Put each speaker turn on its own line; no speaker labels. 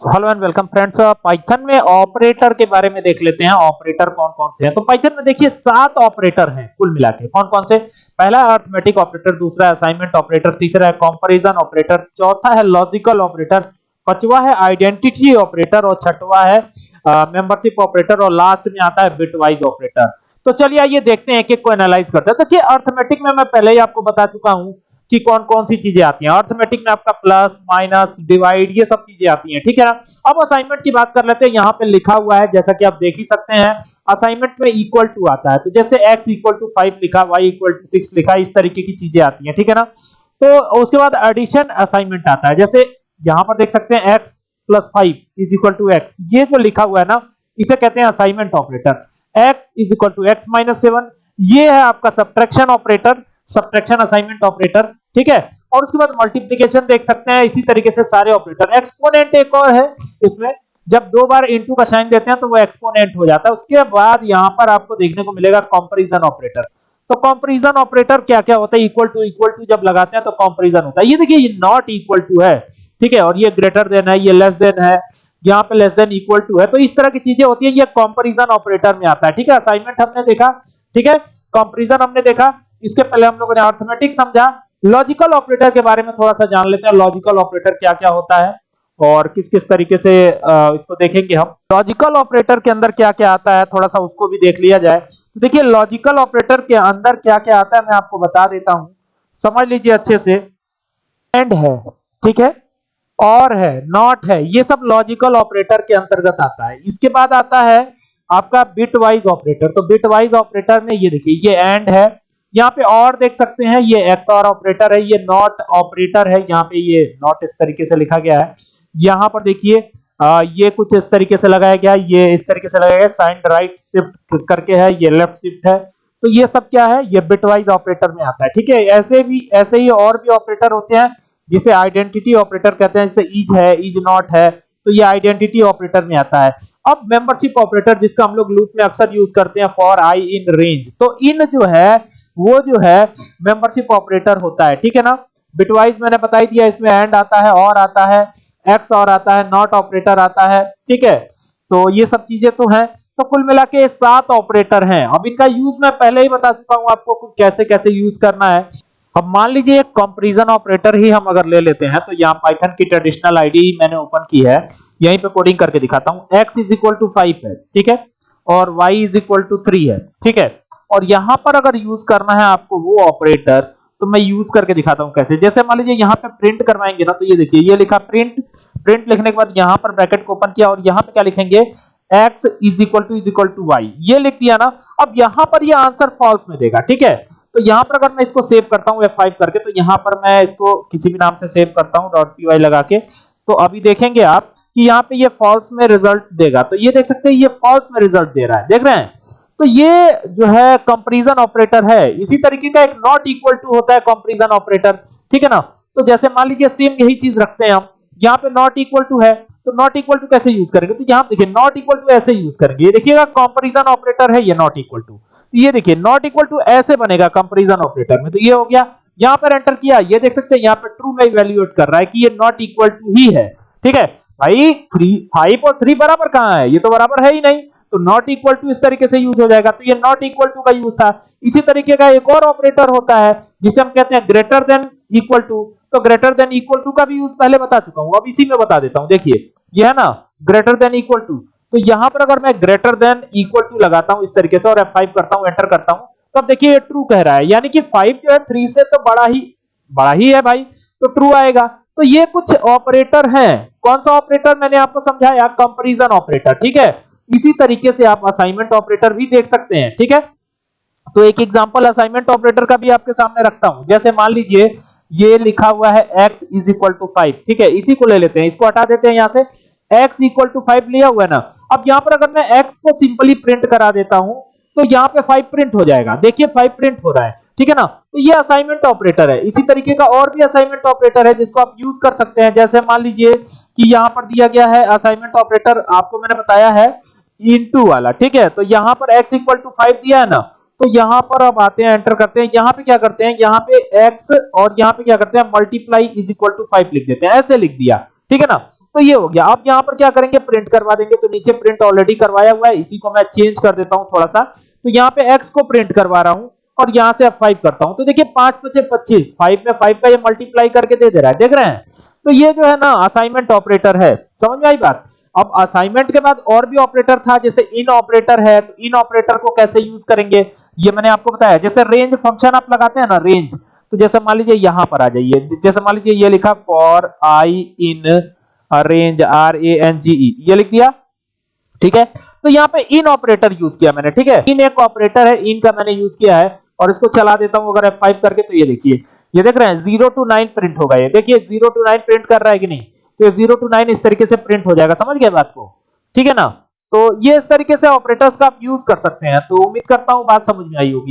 Hello and welcome friends Python में operator के बारे में देख लेते हैं। ऑपरेटर कौन कौन से हैं? तो पाइथन में देखिए, सात ऑपरेटर हैं, कुल मिला के। कौन कौन से? पहला अर्थमेटिक ऑपरेटर, दूसरा है असाइनमेंट ऑपरेटर, तीसरा है कंपैरिजन ऑपरेटर, चौथा है लॉजिकल ऑपरेटर, पांचवा है आइडेंटिटी ऑपरेटर और छठवा है मेंबरशिप ऑपरेटर और लास्ट में आता है बिटवाइज ऑपरेटर। तो चलिए आइए देखते हैं कि को एनालाइज करते हैं। देखिए, अर्थमेटिक में मैं पहले ही आपको बता चुका हूँ कि कौन कौन सी चीज़ें आती हैं? अर्थमेटिक में आपका प्लस माइनस डिवाइड ये सब चीज़ें आती हैं, ठीक है ना? अब असाइनमेंट की बात कर लेते हैं, यहाँ पे लिखा हुआ है, जैसा कि आप देख ही सकते हैं असाइनमेंट में इक्वल टू आता है तो जैसे x इक्वल टू फाइव लिखा, y इक्वल टू सिक्स लिखा, इस तरीके की चीज़ें आती हैं, ठीक है ना? तो उसके बाद एडिशन असाइनमेंट आता है, जैसे यहाँ पर देख सकते हैं x plus five is equal to x ये जो लिखा हुआ है ना, इसे कहते हैं assignment operator x is equal to x minus seven ये है आपका subtraction operator subtraction assignment operator ठीक है? और उसके बाद मल्टीप्लीकेशन देख सकते हैं, इसी तरीके से सारे ऑपरेटर एक्सपोनेंट एक और है, इसमें जब दो बार इनटू का साइन देते हैं तो वो एक्सपोनेंट हो जाता है। उसके बाद यहाँ पर आपको देखने को मिलेगा कंपैरिजन ऑपरेटर तो कंपैरिजन ऑपरेटर क्या क्या होता है? इक्वल टू इक्वल टू जब लगाते हैं तो कंपैरिजन होता है। ये देखिए, ये नॉट इक्वल टू है, ठीक है? और ये ग्रेटर देन है, ये लेस देन है, यहाँ पे लेस देन इक्वल टू है। तो इस तरह की चीज़ें होती है, ये कंपैरिजन ऑपरेटर में आता है। ठीक है असाइनमेंट हमने देखा, ठीक है? कंपैरिजन हमने देखा इसके पहले हम लोगों ने अर्थमेटिक समझा। लॉजिकल ऑपरेटर के बारे में थोड़ा सा जान लेते हैं। लॉजिकल ऑपरेटर क्या क्या होता है और किस किस तरीके से इसको देखेंगे हम। लॉजिकल ऑपरेटर के अंदर क्या क्या आता है? थोड़ा सा उसको भी देख लिया जाए। तो देखिए लॉजिकल ऑपरेटर के अंदर क्या क्या आता है मैं आपको बता देता हूँ। समझ लीजिए अच्छे से। एंड है, ठीक है? और है नॉट है, ये सब लॉजिकल ऑपरेटर के अंतर्गत आता है। इसके बाद आता है आपका बिट वाइज ऑपरेटर तो बिट वाइज ऑपरेटर में ये देखिए, ये एंड है यहाँ पे और देख सकते हैं, ये एक्स और ऑपरेटर है, ये नॉट ऑपरेटर है, यहाँ पे ये नॉट इस तरीके से लिखा गया है। यहाँ पर देखिए ये कुछ इस तरीके से लगाया गया, ये इस तरीके से लगाया गया साइन राइट शिफ्ट करके है, ये लेफ़्ट शिफ्ट है। तो ये सब क्या है, ये बिटवाइज ऑपरेटर में आता है, ठीक है? ऐसे भी, ऐसे ही और भी ऑपरेटर होते हैं, जिसे आइडेंटिटी ऑपरेटर कहते हैं, जैसे इज़ है इज़ नॉट है तो ये आइडेंटिटी ऑपरेटर में आता है। अब मेंबरशिप ऑपरेटर जिसका हम लोग लूप में अक्सर यूज़ करते हैं फॉर आई इन रेंज तो इन जो है वो जो है मेंबरशिप ऑपरेटर होता है, ठीक है ना? बिटवाइज मैंने बता ही दिया इसमें एंड आता है और आता है एक्स और आता है नॉट ऑपरेटर आता है, ठीक है? तो ये सब चीज़ें तो हैं। तो कुल मिला के सात ऑपरेटर हैं। अब इनका यूज़ मैं पहले ही बता चुका हूँ आपको कैसे कैसे यूज़ करना है। अब मान लीजिए एक कंपैरिजन ऑपरेटर ही हम अगर ले लेते हैं तो यहाँ पाइथन की ट्रेडिशनल आईडी मैंने ओपन की है। यहीं पे कोडिंग करके दिखाता हूँ। X is equal to five है, ठीक है? और y is equal to three है, ठीक है? और यहाँ पर अगर यूज़ करना है आपको वो ऑपरेटर तो मैं यूज़ करके दिखाता हूँ कैसे। जैसे मान लीजिए यहाँ पे प्रिंट करवाएँगे ना तो ये देखिए, ये लिखा प्रिंट प्रिंट लिखने के बाद यहाँ पर ब्रैकेट को ओपन किया और यहाँ पे क्या लिखेंगे? X is equal to is equal to y ये लिख दिया ना, अब यहाँ पर ये आंसर फॉल्स में देगा, ठीक है? तो यहाँ पर अगर मैं इसको सेव करता हूँ F5 करके तो यहाँ पर मैं इसको किसी भी नाम से सेव करता हूँ पी लगा के। तो अभी देखेंगे आप कि यहाँ पे ये फॉल्स में रिज़ल्ट देगा। तो ये देख सकते हैं, ये फॉल्स में रिज़ल्ट दे रहा है। देख रहे हैं? तो ये जो है कंपैरिजन ऑपरेटर है। इसी तरीके का एक नॉट इक्वल टू होता है कंपैरिजन ऑपरेटर ठीक है ना? तो जैसे मान लीजिए सेम यही चीज़ रखते हैं हम। यहाँ पे नॉट इक्वल टू है तो नॉट इक्वल टू कैसे यूज़ करेंगे? तो यहाँ देखिए नॉट इक्वल टू ऐसे यूज़ करेंगे। ये देखिएगा कंपैरिजन ऑपरेटर है, ये नॉट इक्वल टू ये देखिए नॉट इक्वल टू ऐसे बनेगा कंपैरिजन ऑपरेटर में। तो ये हो गया, यहाँ पर एंटर किया। ये देख सकते हैं, यहाँ पर ट्रू में इवेल्युएट कर रहा है कि ये नॉट इक्वल टू ही है। ठीक है? भाई थ्री फाइव और थ्री बराबर कहाँ है? ये तो बराबर है ही नहीं। तो नॉट इक्वल टू इस तरीके से यूज़ हो जाएगा। तो ये नॉट इक्वल टू का यूज़ था। इसी तरीके का एक और ऑपरेटर होता है, जिसे हम कहते हैं ग्रेटर देन इक्वल टू तो ग्रेटर देन इक्वल टू का भी यूज़ पहले बता चुका हूँ। अब इसी में बता देता हूँ। देखिए, ये है ना ग्रेटर देन इक्वल टू तो यहाँ पर अगर मैं ग्रेटर देन इक्वल टू लगाता हूँ इस तरीके से और F5 करता हूँ एंटर करता हूँ तो अब देखिए ये ट्रू कह रहा है। यानी कि 5 जो है 3 से तो बड़ा ही बड़ा ही है भाई। तो ट्रू आएगा। तो ये कुछ ऑपरेटर हैं। कौन सा ऑपरेटर मैंने आपको समझाया कंपैरिजन ऑपरेटर ठीक है? इसी तरीके से आप असाइनमेंट ऑपरेटर भी देख सकते हैं, ठीक है? तो एक एग्जांपल असाइनमेंट ऑपरेटर का भी आपके सामने रखता हूँ। जैसे मान लीजिए, ये लिखा हुआ है x is equal to five ठीक है? इसी को ले लेते हैं, इसको हटा देते हैं यहाँ से। x इक्वल टू फाइव लिया हुआ है ना? अब यहाँ पर अगर मैं x को सिंपली प्रिंट करा देता हूँ तो यहाँ पे फाइव प्रिंट हो जाएगा। देखिए फाइव प्रिंट हो रहा है। ठीक है ना? तो ये असाइनमेंट ऑपरेटर है। इसी तरीके का और भी असाइनमेंट ऑपरेटर है जिसको आप यूज़ कर सकते हैं। जैसे मान लीजिए कि यहाँ पर दिया गया है असाइनमेंट ऑपरेटर आपको मैंने बताया है इनटू वाला, ठीक है? तो यहाँ पर x इक्वल टू फाइव दिया है ना? तो यहाँ पर अब आते हैं एंटर करते हैं। यहाँ पे क्या करते हैं? यहाँ पे x और यहाँ पे क्या करते हैं? Multiply is equal to five लिख देते हैं। ऐसे लिख दिया, ठीक है ना? तो ये हो गया। अब यहाँ पर क्या करेंगे? प्रिंट करवा देंगे। तो नीचे प्रिंट ऑलरेडी करवाया हुआ है। इसी को मैं चेंज कर देता हूँ थोड़ा सा। तो यहाँ पे एक्स को प्रिंट करवा रहा हूँ। और यहाँ से अब 5 करता हूँ। तो देखिए 5 पचे 25 5 में 5 का ये मल्टीप्लाई करके दे दे रहा है। देख रहे हैं? तो ये जो है ना असाइनमेंट ऑपरेटर है। समझ में आई बात? अब असाइनमेंट के बाद और भी ऑपरेटर था, जैसे इन ऑपरेटर है तो इन ऑपरेटर को कैसे यूज़ करेंगे? ये मैंने आपको बताया। जैसे रेंज फ़ंक्शन आप लगाते हैं ना रेंज तो जैसे मान लीजिए यहाँ पर आ जाइए। जैसे मान लीजिए ये लिखा for I in range R A N G E ये लिख दिया? ठीक है? तो यहाँ पे इन ऑपरेटर यूज़ किया मैंने, ठीक है? इन एक ऑपरेटर है इन का मैंने यूज़ किया है। और इसको चला देता हूँ अगर F5 करके तो ये देखिए। ये देख रहे हैं ज़ीरो टू नाइन प्रिंट होगा ये। देखिए ज़ीरो टू नाइन प्रिंट कर रहा है कि नहीं? तो ये ज़ीरो टू नाइन इस तरीके से प्रिंट हो जाएगा। समझ गए बात को? ठीक है ना? तो ये इस तरीके से ऑपरेटर्स का आप यूज़ कर सकते हैं। तो उम्मीद करता हूँ बात समझ में आई होगी।